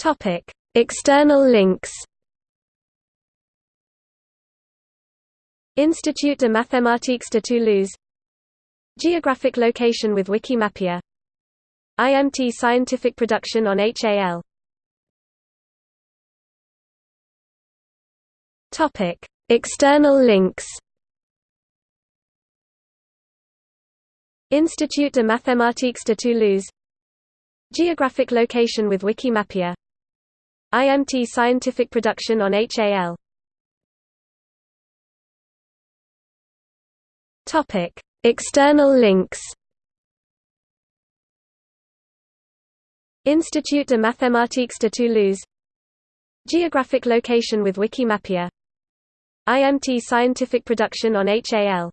Topic: External links. Institut de mathématiques de Toulouse Geographic location with Wikimapia IMT scientific production on HAL Topic: External links. Institut de mathématiques de Toulouse Geographic location with Wikimapia IMT scientific production on HAL Topic: External links. Institut de mathématiques de Toulouse. Geographic location with Wikimapia. IMT scientific production on HAL